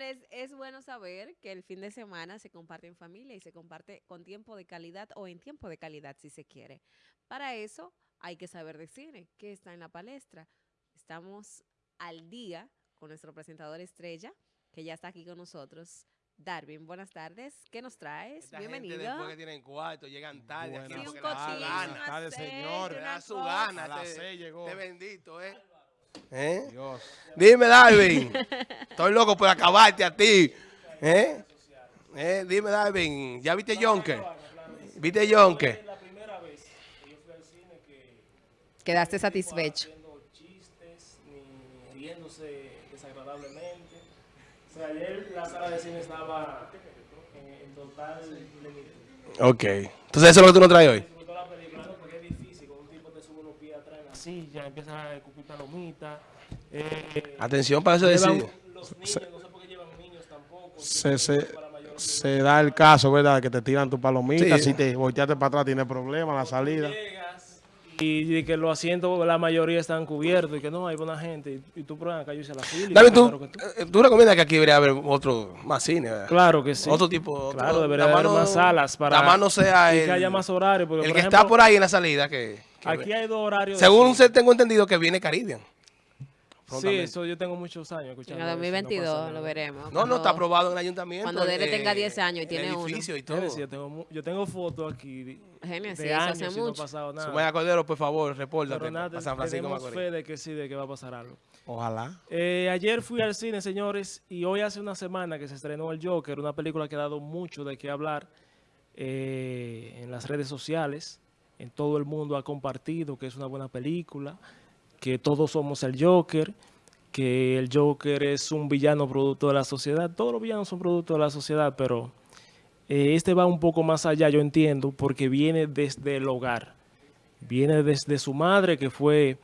Señores, es bueno saber que el fin de semana se comparte en familia y se comparte con tiempo de calidad o en tiempo de calidad si se quiere. Para eso hay que saber de cine, que está en la palestra. Estamos al día con nuestro presentador estrella, que ya está aquí con nosotros. Darwin, buenas tardes. ¿Qué nos traes? Esta Bienvenido. Gente después que tienen cuarto, llegan tarde. Buenas tardes, aceite, señor. Le una da su gana. A las seis llegó. este bendito, ¿eh? ¿Eh? Dios. Dime, Darwin. Estoy loco por acabarte a ti. ¿Eh? ¿Eh? Dime, Darwin. ¿Ya viste Yonke? ¿Viste Yonke? la primera vez que yo fui al cine que Quedaste satisfecho. haciendo chistes ni riéndose desagradablemente. O sea, ayer la sala de cine estaba en, en total plenitud. Ok. Entonces, ¿eso es lo que tú nos traes hoy? Disfrutó la película, ¿no? Porque es difícil, cuando un tipo te sube unos pies atrás en la silla, empieza a escupir palomitas. Eh, Atención para eso decir. los niños, no sé por qué llevan niños tampoco. Se, se, se da el caso, ¿verdad? Que te tiran tu palomita. Sí. Si te volteaste para atrás, tienes problemas la salida. llegas y, que los asientos, la mayoría están cubiertos y que no, hay buena gente. Y, y tú pruebas acá, yo hice la fila. David, ¿tú, tú- eh, tú recomiendas que aquí debería haber otro más cine, ¿verdad? Claro que sí. Otro tipo. otro- Claro, debería nada haber más no- más salas para Nada más no sea y el, que haya más horarios. Porque, el por que ejemplo, está por ahí en la salida que... Aquí hay dos horarios. Según se tengo entendido que viene Caribbean. Sí, eso yo tengo muchos años En escuchando. el eso, no 2022 pasa lo veremos. No, no, está aprobado en el ayuntamiento. cuando Dele eh, tenga 10 años y el tiene uno. edificio y todo. Yo, tengo, yo tengo fotos aquí sí, de eso años hace y no ha mucho. pasado nada. Sumaya Cordero, por favor, repórtate nada, para San Francisco tenemos Macorís. fe de que sí, de que va a pasar algo. Ojalá. Eh, ayer fui al cine, señores, y hoy hace una semana que se estrenó El Joker, una película que ha dado mucho de qué hablar eh, en las redes sociales. En todo el mundo ha compartido que es una buena película, que todos somos el Joker, que el Joker es un villano producto de la sociedad. Todos los villanos son producto de la sociedad, pero eh, este va un poco más allá, yo entiendo, porque viene desde el hogar. Viene desde su madre, que fue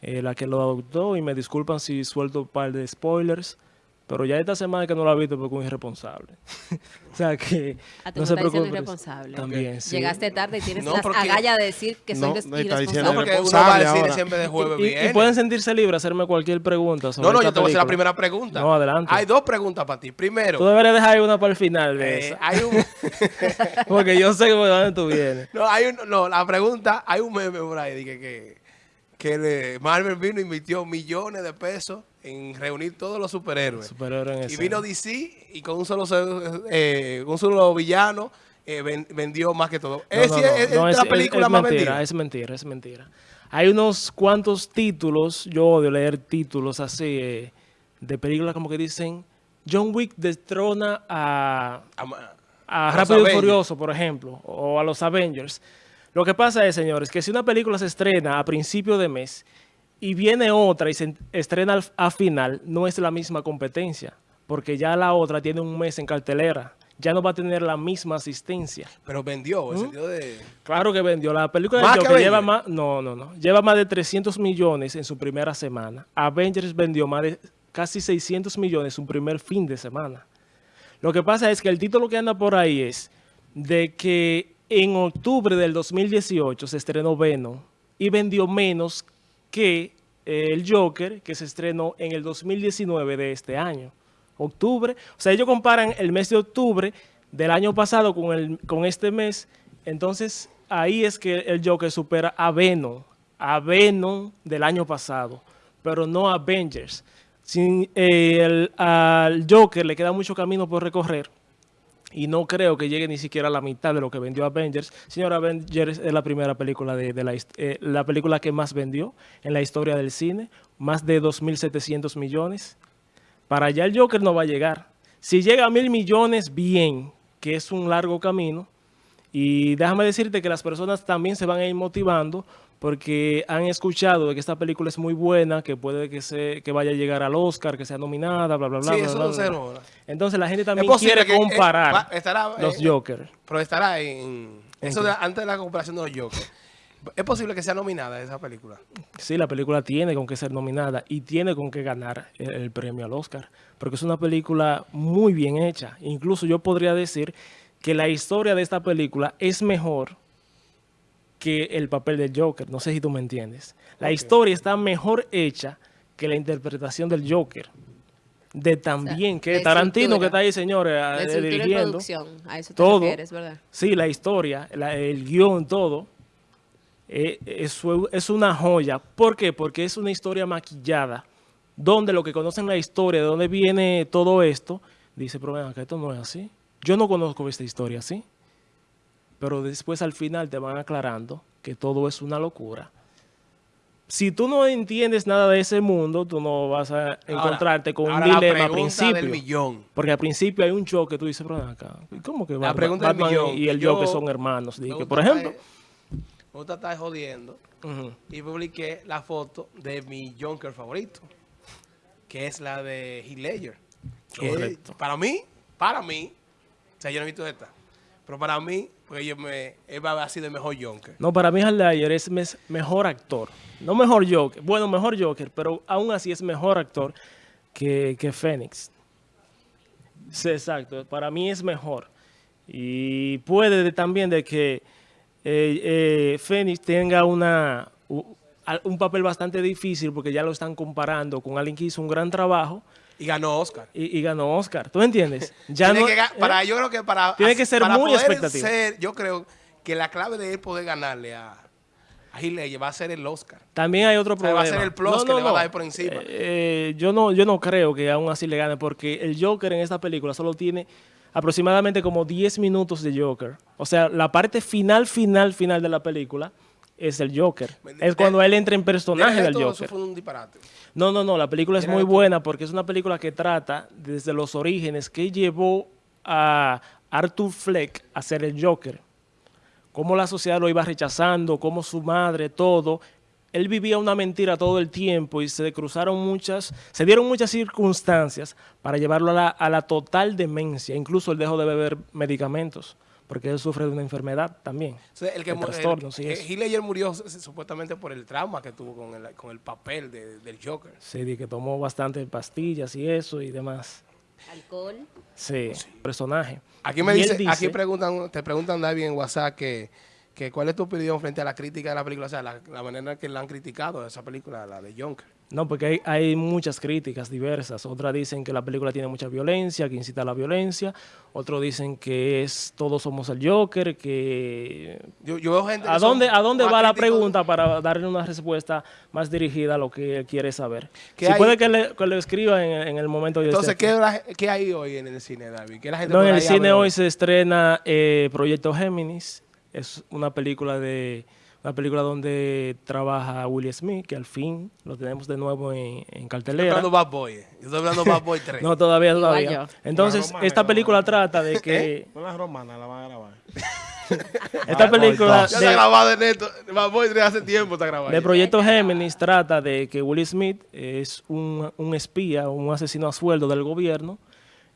eh, la que lo adoptó, y me disculpan si suelto un par de spoilers, pero ya esta semana que no lo ha visto porque es un irresponsable. o sea que Ah, tú no me se preocupe. irresponsable. También, sí. Llegaste tarde y tienes No, las agallas de decir que soy No, des- no, irresponsable. porque uno responsable va al cine ahora. siempre de jueves Y- y, pueden sentirse libres hacerme cualquier pregunta sobre No, no, esta yo te voy a hacer la primera pregunta. No, adelante. Hay dos preguntas para ti. Primero, Tú deberías dejar una para el final de eh, esa. hay un... Porque yo sé que por dónde tú vienes. No, hay un, no, la pregunta, hay un meme por ahí dije que, que le- Marvel vino y invirtió millones de pesos en reunir todos los superhéroes. Y vino DC y con un solo, eh, un solo villano eh, ven- vendió más que todo. No, es, no, es- no, es no, la película es más mentira, vendida. Es mentira, es mentira. Hay unos cuantos títulos, yo odio leer títulos así, eh, de películas como que dicen, John Wick destrona a, a Los Rápido y. Furioso, por ejemplo, o a los Avengers. Lo que pasa es, señores, que si una película se estrena a principio de mes y viene otra y se estrena a final, no es la misma competencia, porque ya la otra tiene un mes en cartelera, ya no va a tener la misma asistencia. Pero vendió, en ¿Mm? sentido de... Claro que vendió. La película ¿Más de Joker lleva más, no, no, no, lleva más de 300 millones en su primera semana. Avengers vendió más de casi 600 millones su primer fin de semana. Lo que pasa es que el título que anda por ahí es de que en octubre del 2018 se estrenó Venom y vendió menos que eh, el Joker que se estrenó en el 2019 de este año. Octubre, o sea, ellos comparan el mes de octubre del año pasado con, el, con este mes, entonces ahí es que el Joker supera a Venom, a Venom del año pasado, pero no a Avengers. Sin, eh, el- al Joker le queda mucho camino por recorrer y no creo que llegue ni siquiera a la mitad de lo que vendió Avengers. Señor, Avengers es la primera película de, eh, la película que más vendió en la historia del cine, más de 2.700 millones. Para allá el Joker no va a llegar. Si llega a mil millones, bien, que es un largo camino. Y déjame decirte que las personas también se van a ir motivando porque han escuchado de que esta película es muy buena, que puede que, se, que vaya a llegar al Oscar, que sea nominada, bla, bla, bla. Sí, bla, eso bla, bla, no. Entonces la gente también quiere que, eh, comparar estará, los eh, Joker. Pero estará en... ¿En Eso de- antes de la comparación de los Joker. Es posible que sea nominada esa película. Sí, la película tiene con qué ser nominada y tiene con qué ganar el, el premio al Oscar, porque es una película muy bien hecha. Incluso yo podría decir que la historia de esta película es mejor que el papel del Joker. No sé si tú me entiendes. La historia está mejor hecha que la interpretación del Joker. de también que de Tarantino estructura. que está ahí, señores, La eh, dirigiendo. producción, a eso te todo. refieres, ¿verdad? Sí, la historia, la- el guion, todo. eh, eso es una joya. ¿Por qué? Porque es una historia maquillada, donde los que conocen la historia, de dónde viene todo esto, dice, pero ven acá, esto no es así. Yo no conozco esta historia así. Pero después al final te van aclarando que todo es una locura. Si tú no entiendes nada de ese mundo, tú no vas a encontrarte con un la dilema al del principio. millón. Porque al principio hay un choque, tú dices, pero acá, ¿cómo que Batman, pregunta del Batman millón, y el yo- Joker son hermanos? Dije, por ejemplo, Me gusta estar jodiendo. y publiqué la foto de mi Junker favorito, que es la de Heath Ledger. Que Correcto. Para mí, para mí, o sea, yo no he visto esta, pero para mí, yo me, él va a sido el mejor Junker. no, para mí Heath es mes- mejor actor. No mejor Joker, bueno, mejor Joker, pero aún así es mejor actor que, que Fénix. Sí, exacto, para mí es mejor. Y puede de- también de que eh, eh, Fénix tenga una, un papel bastante difícil porque ya lo están comparando con alguien que hizo un gran trabajo Y ganó Oscar. y, y ganó Oscar. ¿Tú entiendes? Ya Tiene no, que ga- ¿eh? para, yo creo que para, Tiene que ser para muy poder expectativa. ser- yo creo que la clave de él poder ganarle a, a va a ser el Oscar. También hay otro O sea, problema. va a ser el plus que le va a dar por encima. Eh, eh, yo no, yo no creo que aún así le gane porque el Joker en esta película solo tiene aproximadamente como 10 minutos de Joker. O sea, la parte final, final, final de la película es el Joker. Es cuando él entra en personaje del Joker. Eso fue un disparate. No, no, no, la película es muy buena porque es una película que trata desde los orígenes que llevó a Arthur Fleck a ser el Joker. Cómo la sociedad lo iba rechazando, cómo su madre, todo. Él vivía una mentira todo el tiempo y se cruzaron muchas, se dieron muchas circunstancias para llevarlo a la, a la total demencia. Incluso él dejó de beber medicamentos porque él sufre de una enfermedad también. O sea, el que el-. Heath Ledger murió supuestamente por el trauma que tuvo con el, con el papel de- del Joker. Sí, de que tomó bastante pastillas y eso y demás. Alcohol. Sí, personaje. Aquí me dice, aquí preguntan, te preguntan David en WhatsApp que, que cuál es tu opinión frente a la crítica de la película, o sea, la, la manera en que la han criticado esa película, la de Junker. No, porque hay, hay muchas críticas diversas. Otras dicen que la película tiene mucha violencia, que incita a la violencia. Otros dicen que es todos somos el Joker, que... Yo, yo veo gente ¿A dónde, ¿A dónde va la pregunta para darle una respuesta más dirigida a lo que él quiere saber? ¿Qué Si hay? puede que le, que le escriba en, en el momento de Entonces, ¿qué, la- qué hay hoy en el cine, David? ¿Qué la gente No, en el cine hoy se estrena eh, Proyecto Géminis. Es una película de una película donde trabaja Will Smith, que al fin lo tenemos de nuevo en, en Estoy cartelera. hablando Bad Boy. eh. Yo estoy hablando Bad Boy 3. No, todavía, todavía. Entonces, romana, esta la película trata de que... Con las romanas la van a grabar. Esta película ya está de, grabado en esto. Bad Boy 3 hace tiempo está grabado. de Proyecto Géminis trata de que Will Smith es un, un espía, un asesino a sueldo del gobierno.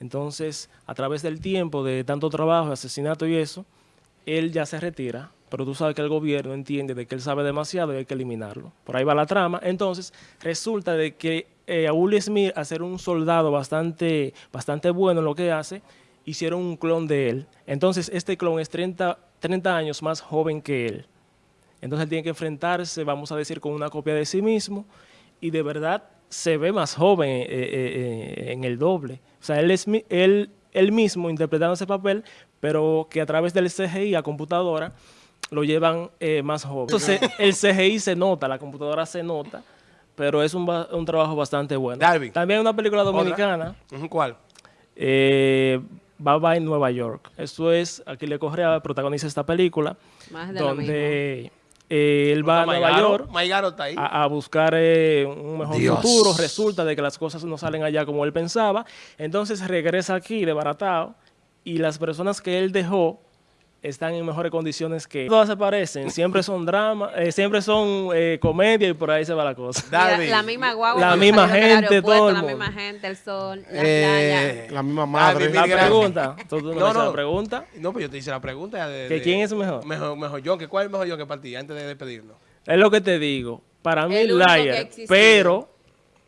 Entonces, a través del tiempo, de tanto trabajo, asesinato y eso, él ya se retira, pero tú sabes que el gobierno entiende de que él sabe demasiado y hay que eliminarlo. Por ahí va la trama. Entonces, resulta de que eh, a Will Smith, a ser un soldado bastante, bastante bueno en lo que hace, hicieron un clon de él. Entonces, este clon es 30, 30 años más joven que él. Entonces él tiene que enfrentarse, vamos a decir, con una copia de sí mismo y de verdad se ve más joven eh, eh, eh, en el doble. O sea, él él, él mismo interpretando ese papel, pero que a través del CGI a computadora lo llevan eh, más joven. Entonces el CGI se nota, la computadora se nota, pero es un, un trabajo bastante bueno. Darwin. También hay una película dominicana, Ujú, ¿Cuál? eh, Bye Bye Nueva York. Esto es, aquí le Correa protagoniza esta película, Más de lo mismo. Eh, él va a Nueva York Maigaro está ahí. a, a buscar eh, un mejor Dios. futuro. Resulta de que las cosas no salen allá como él pensaba. Entonces regresa aquí de baratao y las personas que él dejó están en mejores condiciones que. Todas se parecen, siempre son drama, eh, siempre son eh, comedia y por ahí se va la cosa. Darwin. la misma guagua. La misma gente, todo el La mundo. misma gente, el sol, la Eh, playa. La misma madre. La gracias. pregunta, ¿tú, tú no, No, la pregunta? No, pues yo te hice la pregunta. De, ¿Que de- quién es mejor? Mejor, mejor John. que ¿Cuál es mejor John que para ti? Antes de despedirnos. Es lo que te digo. Para mí, El Liar, pero,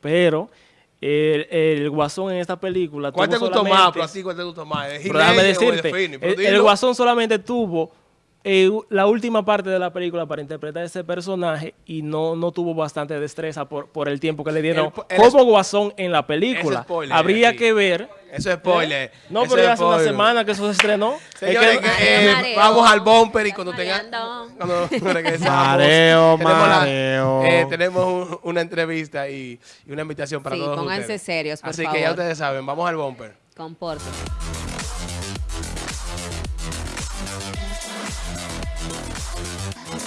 pero, el, el guasón en esta película. ¿Cuál te tuvo gustó más? ¿cuál te gustó más? ¿El Pero déjame o el decirte, el, guasón solamente tuvo eh, la última parte de la película para interpretar ese personaje y no, no tuvo bastante destreza por, por el tiempo que le dieron como Guasón en la película. Spoiler, Habría que ver. Eso es spoiler. ¿eh? No, Eso pero es ya hace una semana que eso se estrenó. Es Señores, que, eh, Mareo. vamos al bumper y cuando tenga Mareando. cuando regresamos Mareo, tenemos, la- mareo. eh, tenemos un- una entrevista y, y una invitación para Sí, todos pónganse ustedes. serios, por Así que ya ustedes saben, vamos al bumper. Compórtense.